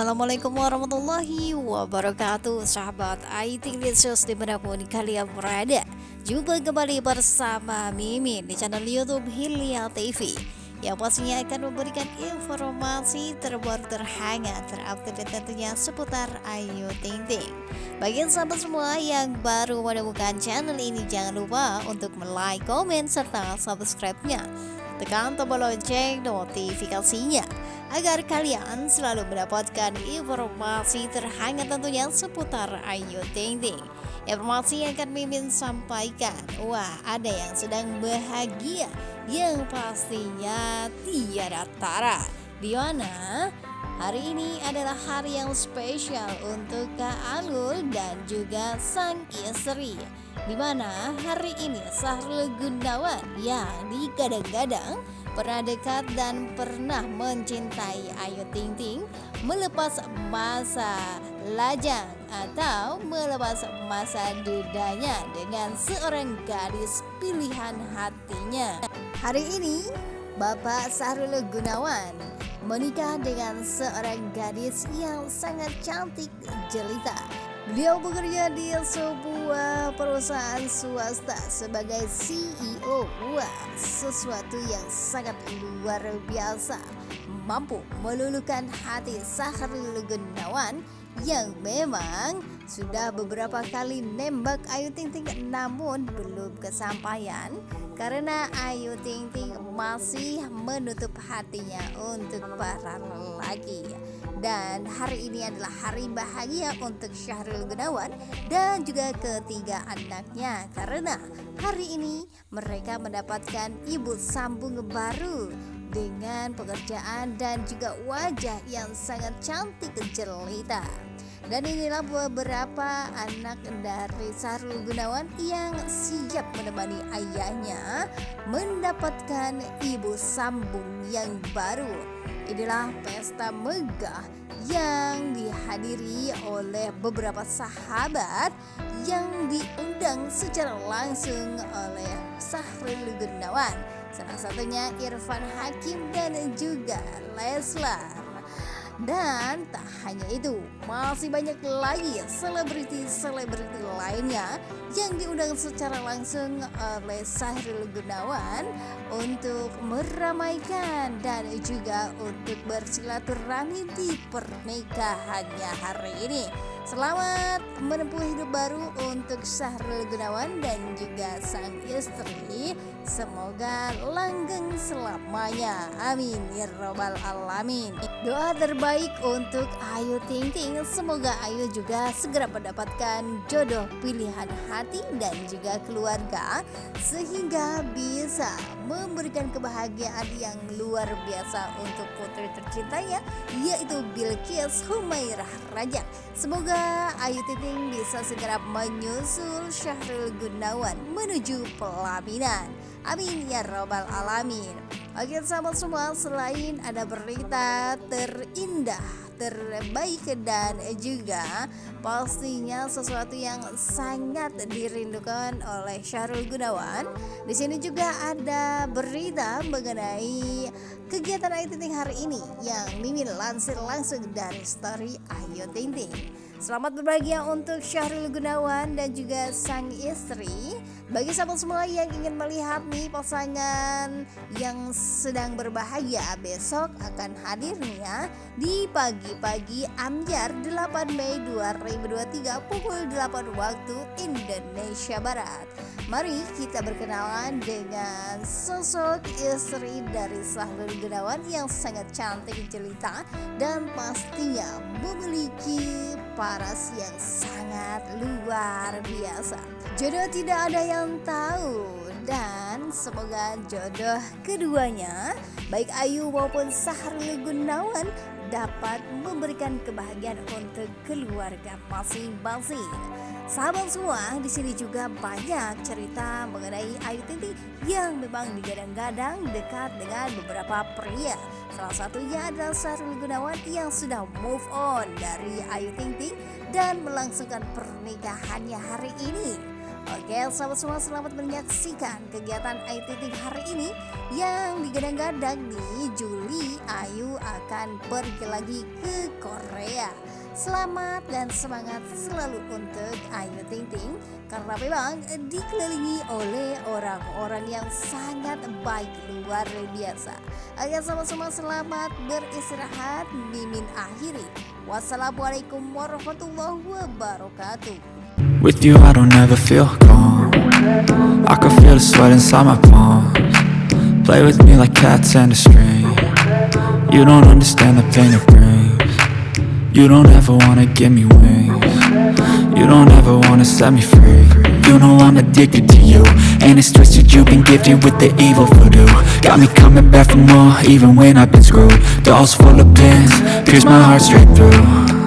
Assalamualaikum warahmatullahi wabarakatuh. Sahabat IT Litsus di mana pun kalian berada Jumpa kembali bersama Mimin di channel Youtube Hilya TV Yang pastinya akan memberikan informasi terbaru terhangat terupdate tentunya seputar Ayu Ting Ting. Bagi sahabat semua yang baru menemukan channel ini Jangan lupa untuk like, komen, serta subscribe-nya. Tekan tombol lonceng notifikasinya agar kalian selalu mendapatkan informasi terhangat tentunya seputar Ayu Ting Ting. Informasi yang akan Mimin sampaikan, wah ada yang sedang bahagia yang pastinya tiada tara. Di mana hari ini adalah hari yang spesial untuk Kak Alul dan juga sang istri. Di mana hari ini Sahrul Gunawan yang digadang-gadang pernah dekat dan pernah mencintai Ayu Ting Ting melepas masa lajang atau melepas masa dudanya dengan seorang gadis pilihan hatinya. Hari ini Bapak Sahrul Gunawan menikah dengan seorang gadis yang sangat cantik jelita Beliau bekerja di sebuah perusahaan swasta sebagai CEO. Wah, sesuatu yang sangat luar biasa. Mampu meluluhkan hati Sahrul Gunawan yang memang sudah beberapa kali nembak Ayu Ting Ting namun belum kesampaian karena Ayu Ting Ting masih menutup hatinya untuk para lelaki dan hari ini adalah hari bahagia untuk Syahrul Gunawan dan juga ketiga anaknya karena hari ini mereka mendapatkan ibu sambung baru dengan pekerjaan dan juga wajah yang sangat cantik jelita. Dan inilah beberapa anak dari Sarul Gunawan yang siap menemani ayahnya mendapatkan ibu sambung yang baru. Inilah pesta megah yang dihadiri oleh beberapa sahabat yang diundang secara langsung oleh Sahrul Gunawan. Salah satunya Irfan Hakim dan juga Leslar. Dan tak hanya itu, masih banyak lagi selebriti-selebriti lainnya yang diundang secara langsung oleh Sahrul Gunawan untuk meramaikan dan juga untuk bersilaturahmi di pernikahannya hari ini. Selamat menempuh hidup baru untuk Syahrul Gunawan dan juga sang istri. Semoga langgeng selamanya. Amin ya robbal alamin. Doa terbaik untuk Ayu Ting Ting. Semoga Ayu juga segera mendapatkan jodoh pilihan hati dan juga keluarga sehingga bisa memberikan kebahagiaan yang luar biasa untuk putri tercintanya yaitu Bilqis Humairah Raja. Semoga Ayu Ting Ting bisa segera menyusul Syahrul Gunawan menuju pelaminan. Amin ya robbal alamin. Oke sahabat semua, selain ada berita terindah terbaik dan juga pastinya sesuatu yang sangat dirindukan oleh Syahrul Gunawan. Di sini juga ada berita mengenai kegiatan Ayu Ting hari ini yang Mimin lansir langsung dari story Ayu Ting Ting. Selamat berbahagia untuk Syahrul Gunawan dan juga sang istri. Bagi sahabat semua yang ingin melihat nih pasangan yang sedang berbahagia besok akan hadir nih ya di pagi-pagi Amjar 8 Mei 2023 pukul 8 waktu Indonesia Barat. Mari kita berkenalan dengan sosok istri dari Syahrul Gunawan yang sangat cantik jelita dan pastinya memiliki paras yang sangat luar biasa. Jodoh tidak ada yang tahu dan semoga jodoh keduanya baik Ayu maupun Sahrul Gunawan dapat memberikan kebahagiaan untuk keluarga masing-masing. Sahabat semua, di sini juga banyak cerita mengenai Ayu Ting yang memang digadang-gadang dekat dengan beberapa pria. Salah satunya adalah Sarul Gunawan yang sudah move on dari Ayu Ting dan melangsungkan pernikahannya hari ini. Oke, sahabat semua selamat menyaksikan kegiatan ITT hari ini yang digadang-gadang nih Juli Ayu akan pergi lagi ke Korea. Selamat dan semangat selalu untuk Ayu Ting Ting karena memang dikelilingi oleh orang-orang yang sangat baik luar biasa. Oke, sahabat semua selamat beristirahat. Mimin akhiri. Wassalamualaikum warahmatullahi wabarakatuh. With you I don't ever feel calm. I can feel the sweat inside my palms. Play with me like cats and a string. You don't understand the pain it brings. You don't ever wanna give me wings. You don't ever wanna set me free. You know I'm addicted to you. And it's twisted you've been gifted with the evil voodoo. Got me coming back for more even when I've been screwed. Dolls full of pins, pierce my heart straight through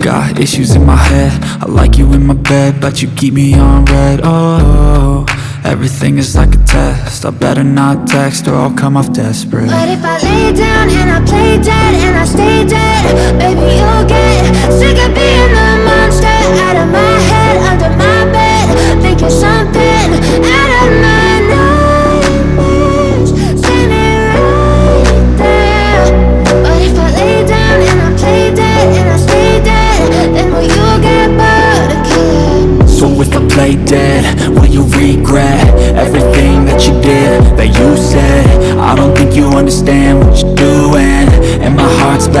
got issues in my head. I like you in my bed But you keep me on red. Oh, everything is like a test. I better not text or I'll come off desperate. But if I lay down and I play dead And I stay dead Baby, you'll get sick of being the monster Out of my head, under my bed Thinking something out of my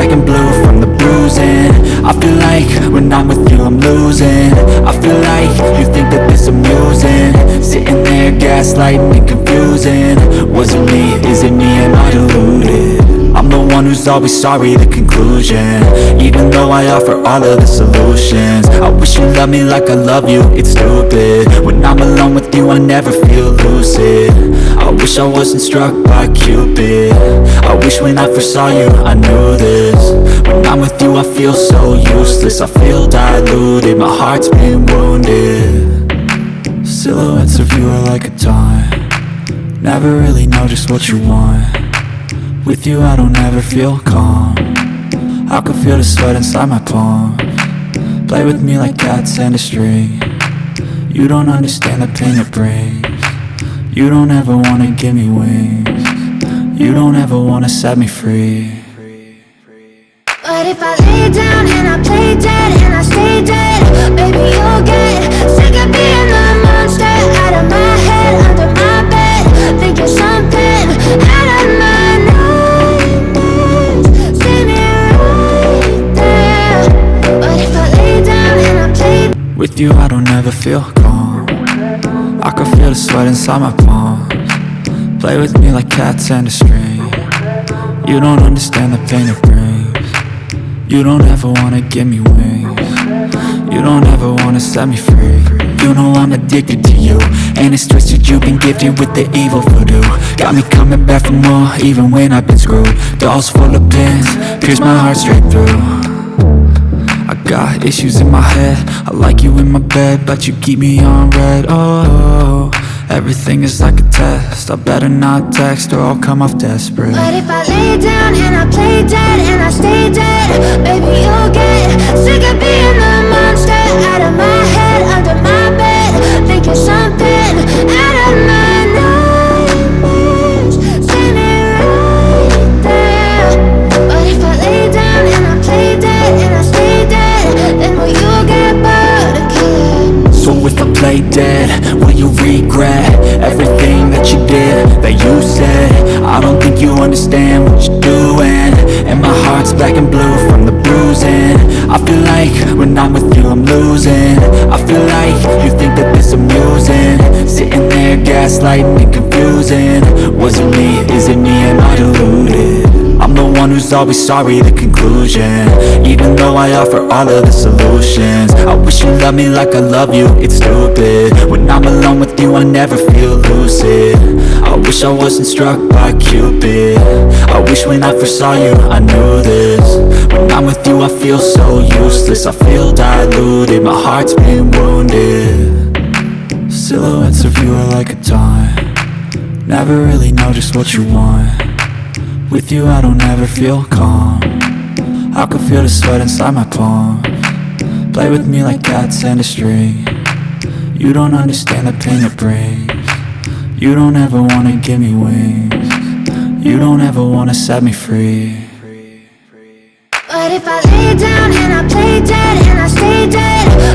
black and blue from the bruising. I feel like when I'm with you I'm losing. I feel like you think that this amusing. Sitting there gaslighting and confusing. Was it me, is it me, am I deluded? I'm the one who's always sorry, the conclusion. Even though I offer all of the solutions. I wish you loved me like I love you, it's stupid. When I'm alone with you, I never feel lucid wish I wasn't struck by Cupid. I wish when I first saw you, I knew this. When I'm with you, I feel so useless. I feel diluted, my heart's been wounded. Silhouettes of you are like a taunt. Never really know just what you want. With you I don't ever feel calm. I can feel the sweat inside my palm. Play with me like cats and a string. You don't understand the pain it brings You don't ever wanna give me wings. You don't ever wanna set me free. But if I lay down and I play dead and I stay dead Baby, you'll get sick of being the monster Out of my head, under my bed Thinking something out of my nightmares. Standing right there. But if I lay down and I play With you I don't ever feel calm I can feel the sweat inside my palms. Play with me like cats and a string. You don't understand the pain it brings. You don't ever wanna give me wings. You don't ever wanna set me free. You know I'm addicted to you. And it's twisted you've been gifted with the evil voodoo. Got me coming back for more even when I've been screwed. Dolls full of pins, pierce my heart straight through got issues in my head. I like you in my bed But you keep me on red. Oh, everything is like a test. I better not text or I'll come off desperate. But if I lay down play dead, will you regret? Everything that you did, that you said. I don't think you understand what you're doing. And my heart's black and blue from the bruising. I feel like when I'm with you I'm losing. I feel like you think that this amusing. Sitting there gaslighting and confusing. Was it me, is it me, one who's always sorry, the conclusion. Even though I offer all of the solutions I wish you loved me like I love you, it's stupid. When I'm alone with you I never feel lucid. I wish I wasn't struck by Cupid. I wish when I first saw you I knew this. When I'm with you I feel so useless. I feel diluted, my heart's been wounded. Silhouettes of you are like a taunt. Never really know just what you want with you I don't ever feel calm. I can feel the sweat inside my palm. Play with me like cats and a string. You don't understand the pain it brings. You don't ever wanna give me wings. You don't ever wanna set me free. But if I lay down and I play dead and I stay dead